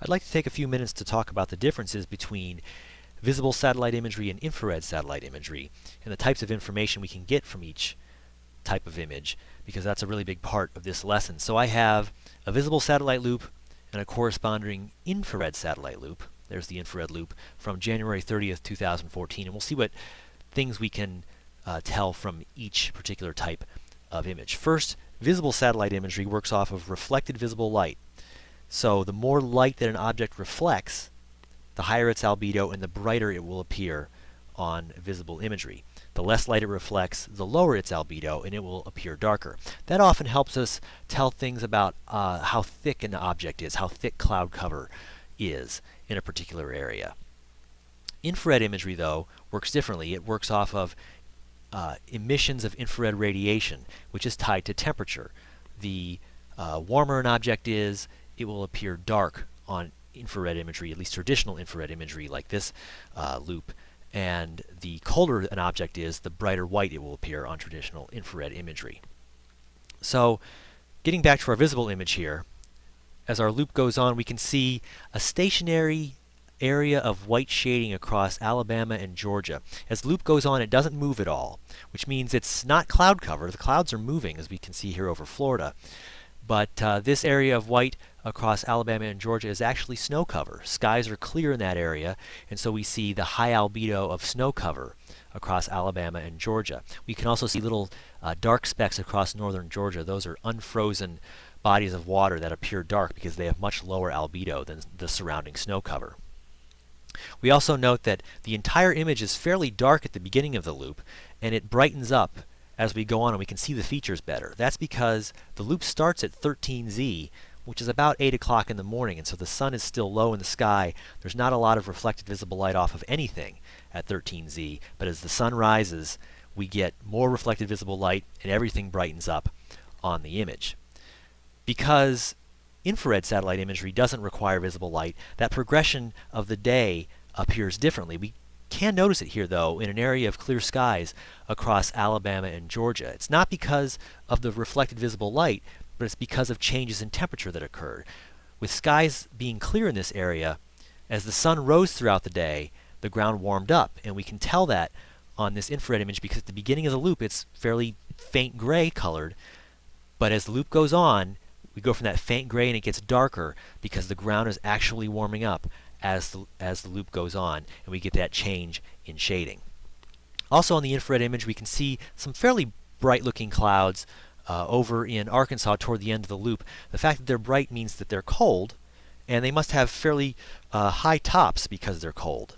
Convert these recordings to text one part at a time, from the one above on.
I'd like to take a few minutes to talk about the differences between visible satellite imagery and infrared satellite imagery and the types of information we can get from each type of image because that's a really big part of this lesson. So I have a visible satellite loop and a corresponding infrared satellite loop. There's the infrared loop from January 30th, 2014 and we'll see what things we can uh, tell from each particular type of image. First, visible satellite imagery works off of reflected visible light. So the more light that an object reflects, the higher its albedo and the brighter it will appear on visible imagery. The less light it reflects, the lower its albedo and it will appear darker. That often helps us tell things about uh, how thick an object is, how thick cloud cover is in a particular area. Infrared imagery, though, works differently. It works off of uh, emissions of infrared radiation, which is tied to temperature. The uh, warmer an object is, it will appear dark on infrared imagery, at least traditional infrared imagery like this uh, loop. And the colder an object is, the brighter white it will appear on traditional infrared imagery. So, getting back to our visible image here, as our loop goes on, we can see a stationary area of white shading across Alabama and Georgia. As the loop goes on, it doesn't move at all, which means it's not cloud cover. The clouds are moving, as we can see here over Florida. But uh, this area of white across Alabama and Georgia is actually snow cover. Skies are clear in that area, and so we see the high albedo of snow cover across Alabama and Georgia. We can also see little uh, dark specks across northern Georgia. Those are unfrozen bodies of water that appear dark because they have much lower albedo than the surrounding snow cover. We also note that the entire image is fairly dark at the beginning of the loop, and it brightens up as we go on and we can see the features better. That's because the loop starts at 13Z, which is about 8 o'clock in the morning, and so the sun is still low in the sky. There's not a lot of reflected visible light off of anything at 13Z, but as the sun rises, we get more reflected visible light and everything brightens up on the image. Because infrared satellite imagery doesn't require visible light, that progression of the day appears differently. We can notice it here, though, in an area of clear skies across Alabama and Georgia. It's not because of the reflected visible light, but it's because of changes in temperature that occurred. With skies being clear in this area, as the sun rose throughout the day, the ground warmed up, and we can tell that on this infrared image because at the beginning of the loop it's fairly faint gray colored, but as the loop goes on, we go from that faint gray and it gets darker because the ground is actually warming up as the, as the loop goes on and we get that change in shading. Also on the infrared image we can see some fairly bright looking clouds uh, over in Arkansas toward the end of the loop. The fact that they're bright means that they're cold and they must have fairly uh, high tops because they're cold.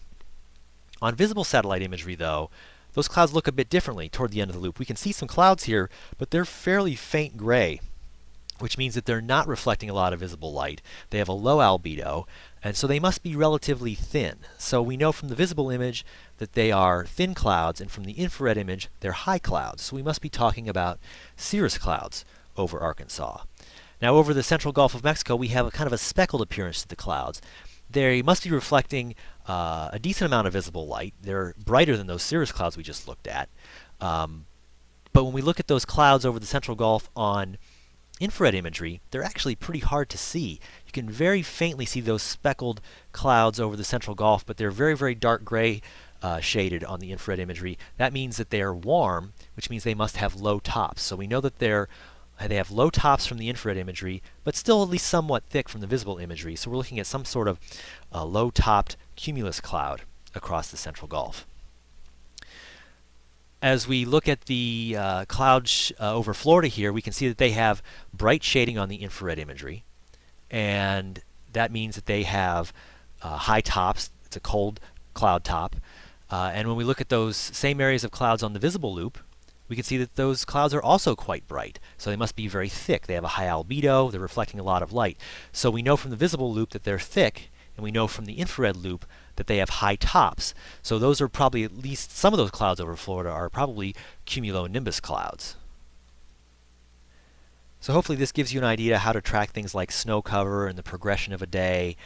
On visible satellite imagery though, those clouds look a bit differently toward the end of the loop. We can see some clouds here, but they're fairly faint gray which means that they're not reflecting a lot of visible light. They have a low albedo, and so they must be relatively thin. So we know from the visible image that they are thin clouds, and from the infrared image, they're high clouds. So we must be talking about cirrus clouds over Arkansas. Now over the central Gulf of Mexico, we have a kind of a speckled appearance to the clouds. They must be reflecting uh, a decent amount of visible light. They're brighter than those cirrus clouds we just looked at. Um, but when we look at those clouds over the central Gulf on infrared imagery, they're actually pretty hard to see. You can very faintly see those speckled clouds over the central Gulf, but they're very, very dark gray uh, shaded on the infrared imagery. That means that they are warm, which means they must have low tops. So we know that they're they have low tops from the infrared imagery, but still at least somewhat thick from the visible imagery. So we're looking at some sort of uh, low-topped cumulus cloud across the central Gulf as we look at the uh, clouds uh, over Florida here, we can see that they have bright shading on the infrared imagery. And that means that they have uh, high tops. It's a cold cloud top. Uh, and when we look at those same areas of clouds on the visible loop, we can see that those clouds are also quite bright. So they must be very thick. They have a high albedo. They're reflecting a lot of light. So we know from the visible loop that they're thick, and we know from the infrared loop that they have high tops. So those are probably at least some of those clouds over Florida are probably cumulonimbus clouds. So hopefully this gives you an idea how to track things like snow cover and the progression of a day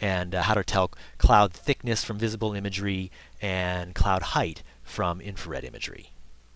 and uh, how to tell cloud thickness from visible imagery and cloud height from infrared imagery.